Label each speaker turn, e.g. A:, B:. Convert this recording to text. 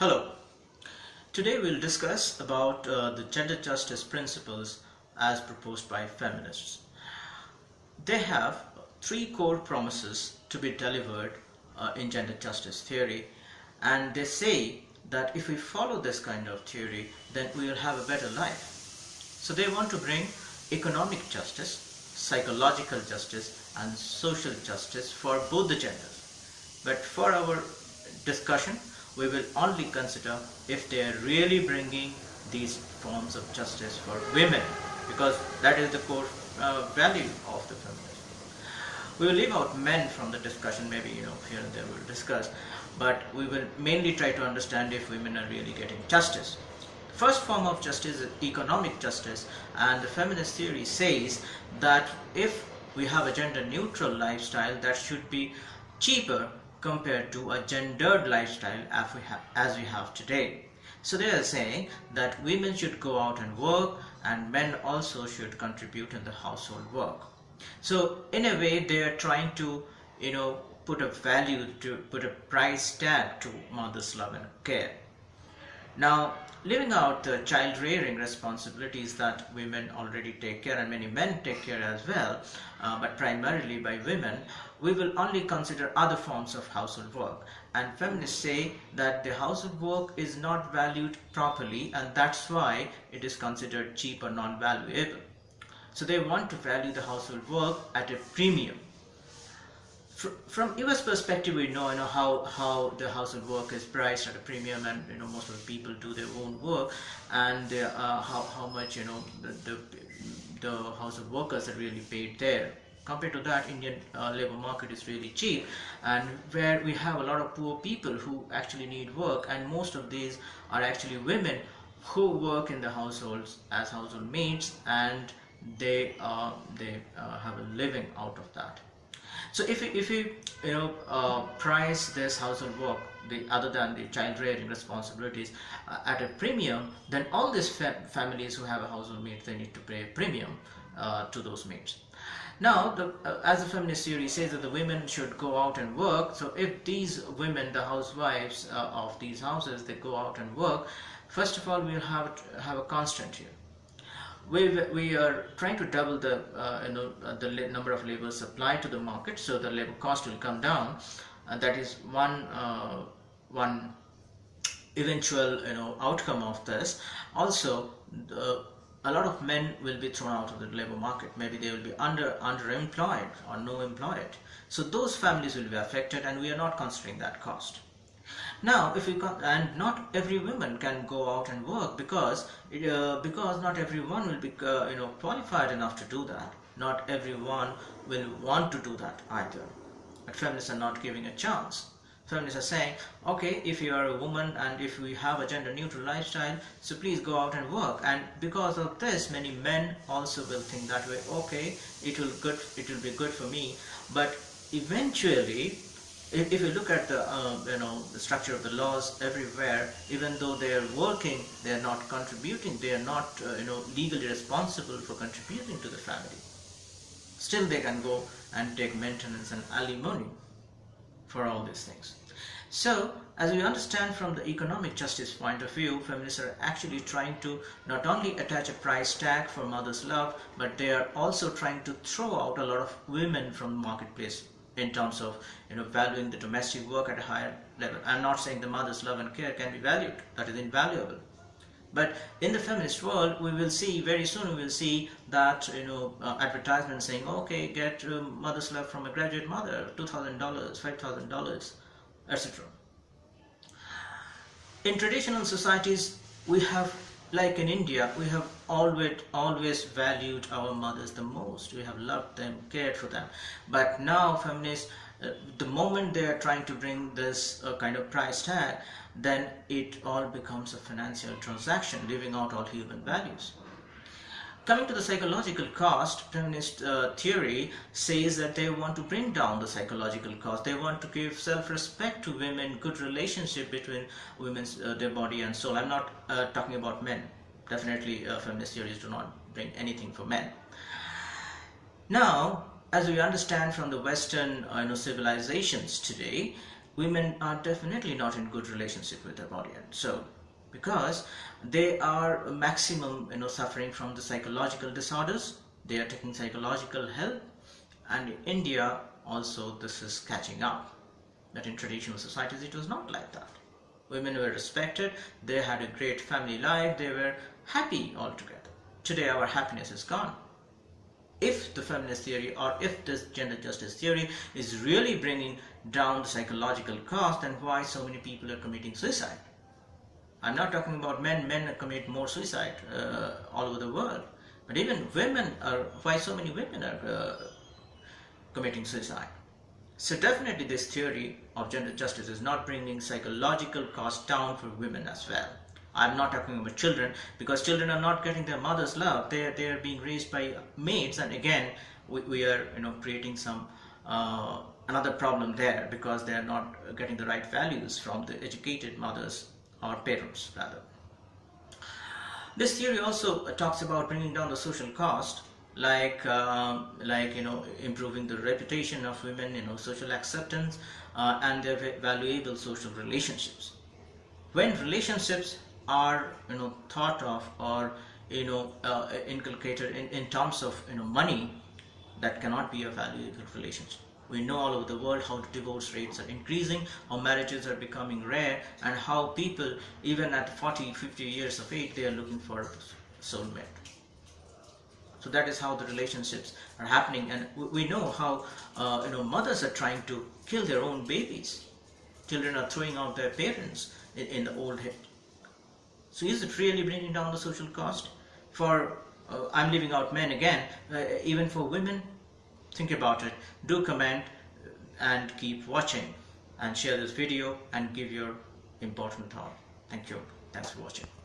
A: Hello. Today we'll discuss about uh, the gender justice principles as proposed by feminists. They have three core promises to be delivered uh, in gender justice theory and they say that if we follow this kind of theory then we will have a better life. So they want to bring economic justice, psychological justice and social justice for both the genders. But for our discussion we will only consider if they are really bringing these forms of justice for women because that is the core uh, value of the feminism. We will leave out men from the discussion, maybe you know here and there we'll discuss, but we will mainly try to understand if women are really getting justice. The first form of justice is economic justice and the feminist theory says that if we have a gender neutral lifestyle that should be cheaper compared to a gendered lifestyle as we have, as we have today. So they are saying that women should go out and work and men also should contribute in the household work. So in a way they are trying to you know put a value to put a price tag to mother's love and care. Now leaving out the child rearing responsibilities that women already take care and many men take care as well uh, but primarily by women we will only consider other forms of household work. And feminists say that the household work is not valued properly and that's why it is considered cheap or non-valuable. So they want to value the household work at a premium from US perspective, we know, you know how, how the household work is priced at a premium and you know most of the people do their own work and uh, how, how much you know the, the, the household workers are really paid there. Compared to that, Indian uh, labor market is really cheap and where we have a lot of poor people who actually need work and most of these are actually women who work in the households as household maids and they, uh, they uh, have a living out of that. So if you, if you you know uh, price this household work the other than the child rearing responsibilities uh, at a premium, then all these fa families who have a household maid they need to pay a premium uh, to those maids. Now, the, uh, as the feminist theory says that the women should go out and work, so if these women, the housewives uh, of these houses, they go out and work, first of all, we'll have, have a constant here we, we are trying to double the uh, you know uh, the number of labor supplied to the market so the labor cost will come down. And that is one uh, one eventual you know outcome of this. Also the, a lot of men will be thrown out of the labor market. Maybe they will be under underemployed or no employed. So those families will be affected and we are not considering that cost now, if you come and not every woman can go out and work because uh, because not everyone will be uh, you know qualified enough to do that. Not everyone will want to do that either. But feminists are not giving a chance. Feminists are saying, okay, if you are a woman and if we have a gender neutral lifestyle, so please go out and work. And because of this, many men also will think that way, okay, it will good, it will be good for me. But eventually, if, if you look at the uh, you know the structure of the laws everywhere even though they are working they are not contributing they are not uh, you know legally responsible for contributing to the family. Still they can go and take maintenance and alimony for all these things. So as we understand from the economic justice point of view feminists are actually trying to not only attach a price tag for mother's love but they are also trying to throw out a lot of women from the marketplace in terms of you know valuing the domestic work at a higher level. I'm not saying the mother's love and care can be valued, that is invaluable. But in the feminist world, we will see very soon. We will see that you know uh, saying, "Okay, get uh, mother's love from a graduate mother, two thousand dollars, five thousand dollars, etc." In traditional societies, we have like in India, we have always always valued our mothers the most. We have loved them, cared for them. But now feminists, uh, the moment they are trying to bring this uh, kind of price tag, then it all becomes a financial transaction, leaving out all human values. Coming to the psychological cost, feminist uh, theory says that they want to bring down the psychological cost. They want to give self-respect to women, good relationship between women's uh, their body and soul. I'm not uh, talking about men. Definitely, uh, feminist theories do not bring anything for men. Now, as we understand from the Western uh, you know, civilizations today, women are definitely not in good relationship with their body and so because they are maximum you know suffering from the psychological disorders. They are taking psychological help. And in India also this is catching up. That in traditional societies it was not like that. Women were respected. They had a great family life. They were happy altogether. Today our happiness is gone. If the feminist theory or if this gender justice theory is really bringing down the psychological cost then why so many people are committing suicide i'm not talking about men men commit more suicide uh, all over the world. But even women are why so many women are uh, committing suicide? So definitely this theory of gender justice is not bringing psychological cost down for women as well. I'm not talking about children because children are not getting their mother's love. They are, they are being raised by maids and again we, we are you know creating some uh, another problem there because they are not getting the right values from the educated mothers or parents rather. This theory also talks about bringing down the social cost like uh, like you know improving the reputation of women you know social acceptance uh, and their valuable social relationships when relationships are you know thought of or you know uh, inculcated in, in terms of you know money that cannot be a valuable relationship we know all over the world how divorce rates are increasing how marriages are becoming rare and how people even at 40 50 years of age they are looking for a soulmate. So that is how the relationships are happening. And we know how uh, you know mothers are trying to kill their own babies. Children are throwing out their parents in, in the old so is it really bringing down the social cost? For, uh, I'm leaving out men again, uh, even for women, think about it. Do comment and keep watching and share this video and give your important thought. Thank you. Thanks for watching.